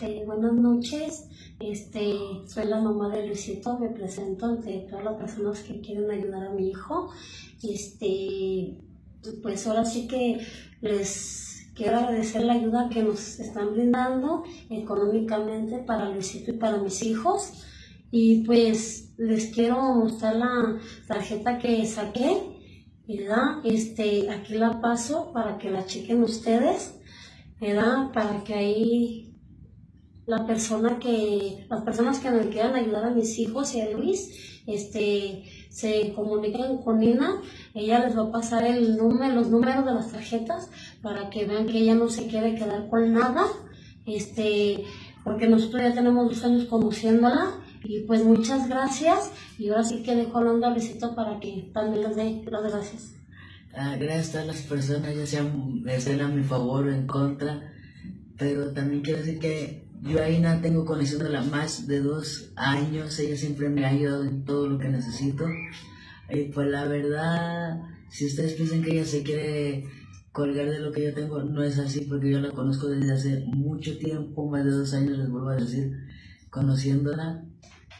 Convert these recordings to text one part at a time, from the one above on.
Eh, buenas noches, este, soy la mamá de Luisito, me presento ante todas las personas que quieren ayudar a mi hijo. Este, pues ahora sí que les quiero agradecer la ayuda que nos están brindando económicamente para Luisito y para mis hijos. Y pues les quiero mostrar la tarjeta que saqué, ¿verdad? Este, aquí la paso para que la chequen ustedes, ¿verdad? Para que ahí la persona que, las personas que me quieran ayudar a mis hijos y a Luis, este, se comuniquen con Nina, ella les va a pasar el número, los números de las tarjetas para que vean que ella no se quiere quedar con nada, este, porque nosotros ya tenemos dos años conociéndola y pues muchas gracias y ahora sí que dejo onda Luisito para que también les dé las gracias. Ah, gracias a todas las personas, ya sean, a mi favor o en contra, pero también quiero decir que yo a Ina tengo conociéndola más de dos años, ella siempre me ha ayudado en todo lo que necesito. Y pues la verdad, si ustedes piensan que ella se quiere colgar de lo que yo tengo, no es así porque yo la conozco desde hace mucho tiempo, más de dos años les vuelvo a decir, conociéndola.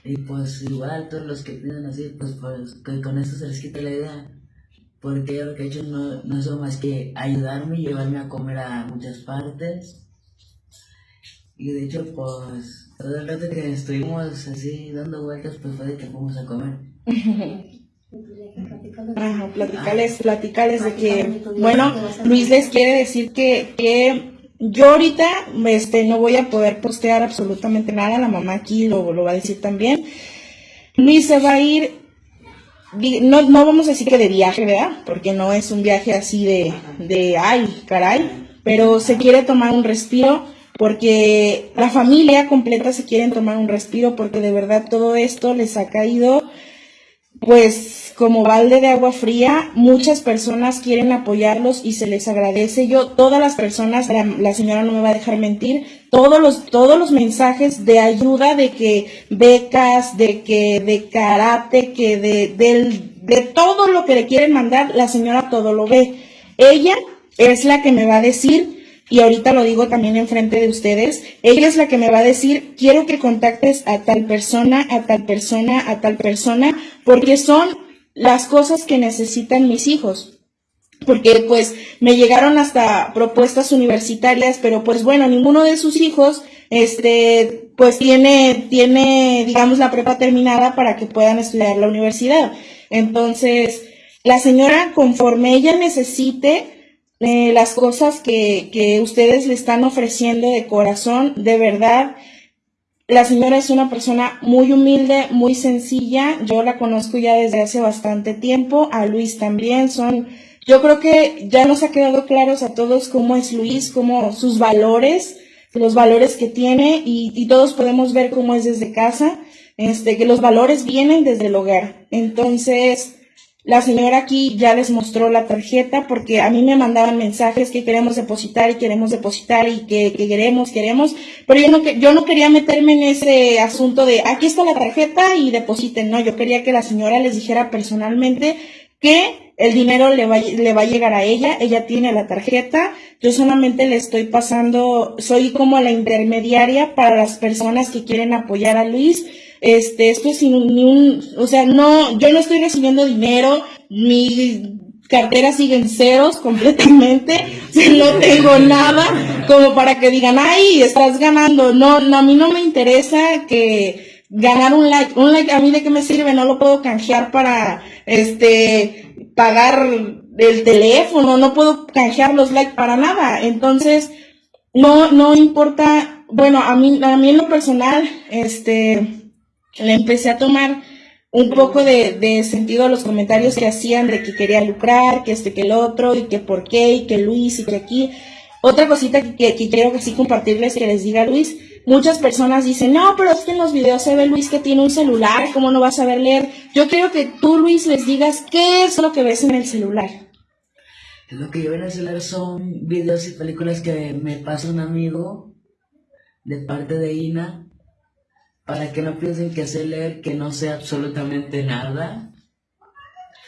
Y pues igual todos los que piensan así, pues, pues con esto se les quita la idea. Porque lo que ha hecho no, no es más que ayudarme y llevarme a comer a muchas partes. Y de hecho, pues, todo el rato que estuvimos así dando vueltas, pues fue de que fuimos a comer. Ajá, platicarles, platicarles de que, bueno, Luis les quiere decir que yo ahorita este, no voy a poder postear absolutamente nada, la mamá aquí lo, lo va a decir también. Luis se va a ir, no, no vamos a decir que de viaje, ¿verdad? Porque no es un viaje así de, de ay, caray, pero se quiere tomar un respiro porque la familia completa se quieren tomar un respiro porque de verdad todo esto les ha caído pues como balde de agua fría, muchas personas quieren apoyarlos y se les agradece. Yo, todas las personas, la, señora no me va a dejar mentir, todos los, todos los mensajes de ayuda, de que becas, de que de karate, que de, del, de todo lo que le quieren mandar, la señora todo lo ve. Ella es la que me va a decir y ahorita lo digo también enfrente de ustedes, ella es la que me va a decir, quiero que contactes a tal persona, a tal persona, a tal persona, porque son las cosas que necesitan mis hijos. Porque pues me llegaron hasta propuestas universitarias, pero pues bueno, ninguno de sus hijos, este, pues tiene, tiene, digamos, la prepa terminada para que puedan estudiar la universidad. Entonces, la señora, conforme ella necesite, eh, las cosas que, que ustedes le están ofreciendo de corazón, de verdad, la señora es una persona muy humilde, muy sencilla. Yo la conozco ya desde hace bastante tiempo. A Luis también son. Yo creo que ya nos ha quedado claros a todos cómo es Luis, cómo sus valores, los valores que tiene y, y todos podemos ver cómo es desde casa. Este, que los valores vienen desde el hogar. Entonces, la señora aquí ya les mostró la tarjeta porque a mí me mandaban mensajes que queremos depositar y queremos depositar y que, que queremos, queremos, pero yo no, yo no quería meterme en ese asunto de aquí está la tarjeta y depositen, no, yo quería que la señora les dijera personalmente que el dinero le va, le va a llegar a ella, ella tiene la tarjeta, yo solamente le estoy pasando, soy como la intermediaria para las personas que quieren apoyar a Luis, este, esto es sin un- o sea, no, yo no estoy recibiendo dinero, mi cartera sigue en ceros completamente, no tengo nada como para que digan, ay, estás ganando, no, no, a mí no me interesa que ganar un like, un like a mí de qué me sirve, no lo puedo canjear para, este, pagar el teléfono, no puedo canjear los likes para nada, entonces, no, no importa, bueno, a mí, a mí en lo personal, este, le empecé a tomar un poco de, sentido a los comentarios que hacían de que quería lucrar, que este, que el otro, y que por qué, y que Luis, y que aquí. Otra cosita que, que, que quiero que sí compartirles, que les diga Luis, muchas personas dicen, no, pero es que en los videos se ve Luis que tiene un celular, ¿cómo no vas a saber leer? Yo quiero que tú, Luis, les digas qué es lo que ves en el celular. Lo que yo voy a hacer son videos y películas que me pasa un amigo de parte de Ina para que no piensen que sé leer, que no sé absolutamente nada.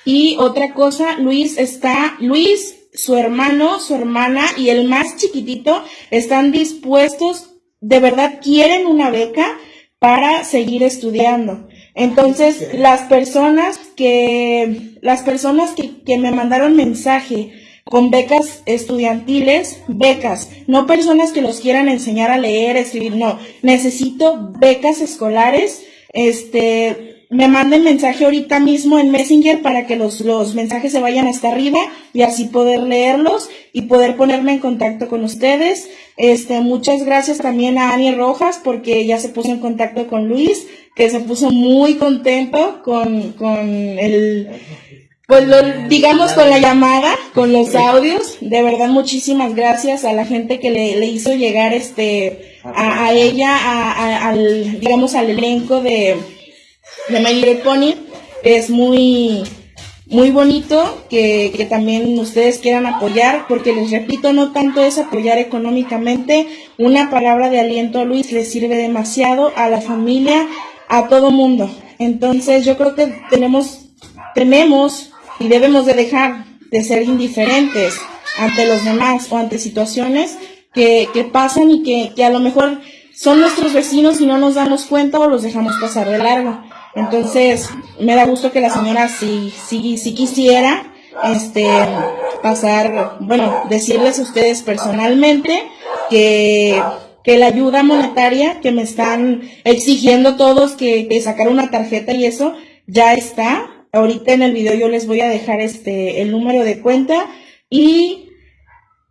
Y otra cosa, Luis está, Luis, su hermano, su hermana y el más chiquitito están dispuestos, de verdad quieren una beca para seguir estudiando. Entonces, las personas que, las personas que, que me mandaron mensaje con becas estudiantiles, becas, no personas que los quieran enseñar a leer, escribir, no, necesito becas escolares, este, me manden mensaje ahorita mismo en Messenger para que los, los mensajes se vayan hasta arriba y así poder leerlos y poder ponerme en contacto con ustedes. Este, muchas gracias también a Ani Rojas porque ya se puso en contacto con Luis, que se puso muy contento con, con el, pues lo, digamos con la llamada, con los audios, de verdad muchísimas gracias a la gente que le, le hizo llegar este a, a ella, a, a- al digamos al elenco de, de My Little Pony. Es muy muy bonito que, que también ustedes quieran apoyar, porque les repito, no tanto es apoyar económicamente, una palabra de aliento a Luis le sirve demasiado a la familia, a todo mundo. Entonces yo creo que tenemos, tenemos y debemos de dejar de ser indiferentes ante los demás o ante situaciones que, que pasan y que, que a lo mejor son nuestros vecinos y no nos damos cuenta o los dejamos pasar de largo. Entonces, me da gusto que la señora sí, sí, sí quisiera, este, pasar, bueno, decirles a ustedes personalmente que, que la ayuda monetaria que me están exigiendo todos que, que sacar una tarjeta y eso ya está. Ahorita en el video yo les voy a dejar este, el número de cuenta y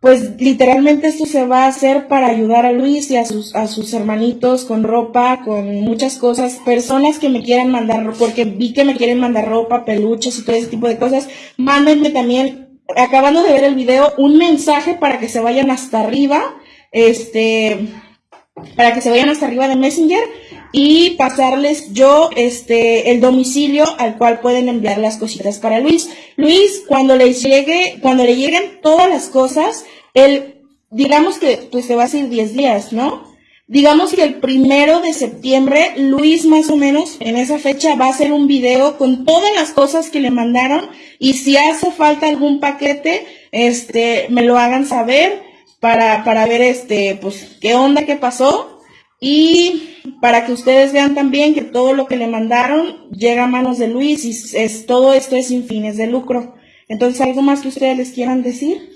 pues literalmente esto se va a hacer para ayudar a Luis y a sus, a sus hermanitos con ropa, con muchas cosas, personas que me quieran mandar, porque vi que me quieren mandar ropa, peluches y todo ese tipo de cosas, mándenme también, acabando de ver el video, un mensaje para que se vayan hasta arriba, este, para que se vayan hasta arriba de Messenger y pasarles yo este el domicilio al cual pueden enviar las cositas para Luis. Luis, cuando les llegue, cuando le lleguen todas las cosas, él, digamos que pues se va a hacer 10 días, ¿no? Digamos que el primero de septiembre, Luis más o menos en esa fecha va a hacer un video con todas las cosas que le mandaron y si hace falta algún paquete, este, me lo hagan saber para, para ver este, pues, qué onda, qué pasó. Y para que ustedes vean también que todo lo que le mandaron llega a manos de Luis y es, todo esto es sin fines de lucro. Entonces, ¿algo más que ustedes les quieran decir?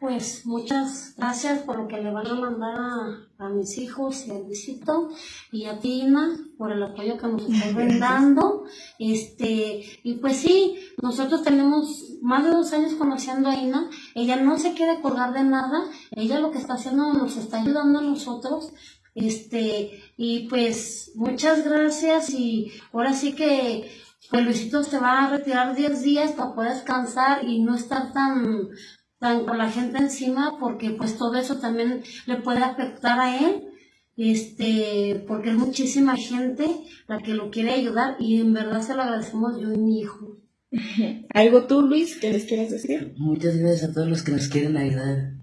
Pues muchas gracias por lo que le van a mandar a, a mis hijos y a Luisito y a Tina por el apoyo que nos están brindando. Este, y pues sí, nosotros tenemos más de dos años conociendo a Ina. Ella no se quiere colgar de nada. Ella lo que está haciendo nos está ayudando a nosotros. Este, y pues muchas gracias y ahora sí que pues Luisito se va a retirar 10 días para poder descansar y no estar tan tan con la gente encima porque pues todo eso también le puede afectar a él este porque es muchísima gente la que lo quiere ayudar y en verdad se lo agradecemos yo y mi hijo ¿Algo tú, Luis, que les quieras decir? Muchas gracias a todos los que nos quieren ayudar.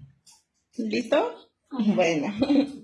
¿Listo? Bueno.